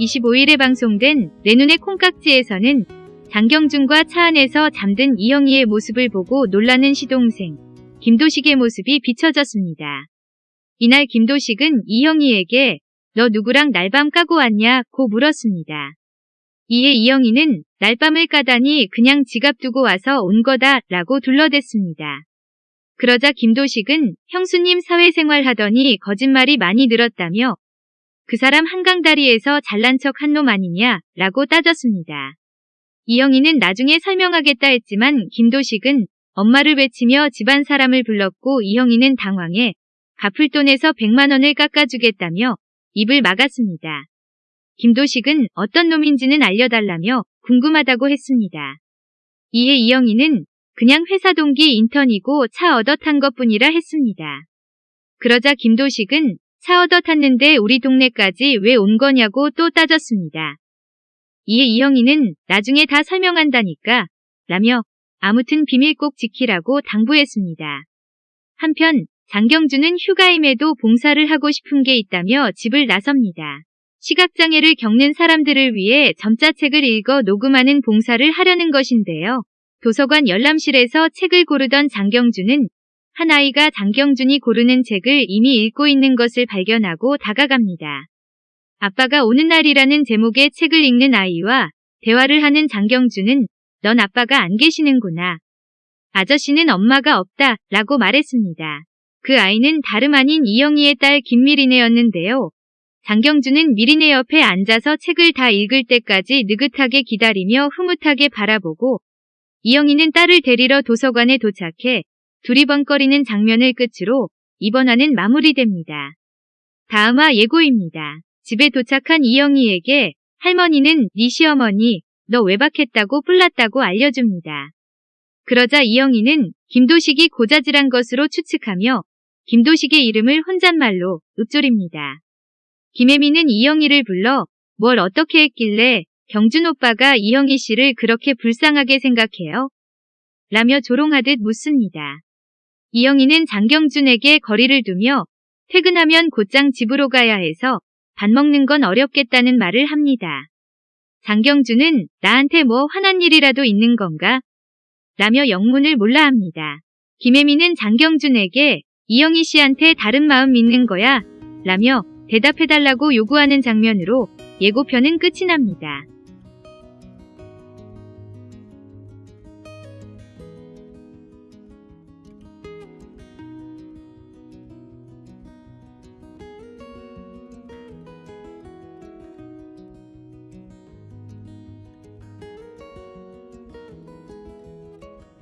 25일에 방송된 내 눈의 콩깍지에서는 장경준과 차 안에서 잠든 이영희의 모습을 보고 놀라는 시동생 김도식의 모습이 비춰졌습니다. 이날 김도식은 이영희에게 너 누구랑 날밤 까고 왔냐?고 물었습니다. 이에 이영희는 날밤을 까다니 그냥 지갑 두고 와서 온 거다 라고 둘러댔습니다. 그러자 김도식은 형수님 사회생활 하더니 거짓말이 많이 늘었다며 그 사람 한강다리에서 잘난 척 한 놈 아니냐 라고 따졌습니다. 이영희는 나중에 설명하겠다 했지만 김도식은 엄마를 외치며 집안 사람을 불렀고 이영희는 당황해 갚을 돈에서 100만 원을 깎아주겠다며 입을 막았습니다. 김도식은 어떤 놈인지는 알려달라며 궁금하다고 했습니다. 이에 이영희는 그냥 회사 동기 인턴이고 차 얻어 탄 것뿐이라 했습니다. 그러자 김도식은 차 얻어 탔는데 우리 동네까지 왜 온 거냐고 또 따졌습니다. 이에 이영희는 나중에 다 설명한다니까 라며 아무튼 비밀 꼭 지키라고 당부했습니다. 한편 장경준은 휴가임에도 봉사를 하고 싶은 게 있다며 집을 나섭니다. 시각장애를 겪는 사람들을 위해 점자책을 읽어 녹음하는 봉사를 하려는 것인데요. 도서관 열람실에서 책을 고르던 장경준은 한 아이가 장경준이 고르는 책을 이미 읽고 있는 것을 발견하고 다가갑니다. 아빠가 오는 날이라는 제목의 책을 읽는 아이와 대화를 하는 장경준은 넌 아빠가 안 계시는구나. 아저씨는 엄마가 없다 라고 말했습니다. 그 아이는 다름 아닌 이영희의 딸 김미리네였는데요. 장경준은 미리네 옆에 앉아서 책을 다 읽을 때까지 느긋하게 기다리며 흐뭇하게 바라보고 이영희는 딸을 데리러 도서관에 도착해 두리번거리는 장면을 끝으로 이번 화는 마무리됩니다. 다음화 예고입니다. 집에 도착한 이영희에게 할머니는 네 시어머니 너 외박했다고 뿔났다고 알려줍니다. 그러자 이영희는 김도식이 고자질한 것으로 추측하며 김도식의 이름을 혼잣말로 읊조립니다. 김혜미는 이영희를 불러 뭘 어떻게 했길래 경준 오빠가 이영희 씨를 그렇게 불쌍하게 생각해요? 라며 조롱하듯 묻습니다. 이영희는 장경준에게 거리를 두며 퇴근하면 곧장 집으로 가야 해서 밥 먹는 건 어렵겠다는 말을 합니다. 장경준은 나한테 뭐 화난 일이라도 있는 건가? 라며 영문을 몰라 합니다. 김혜미는 장경준에게 이영희 씨한테 다른 마음 믿는 거야? 라며 대답해달라고 요구하는 장면으로 예고편은 끝이 납니다.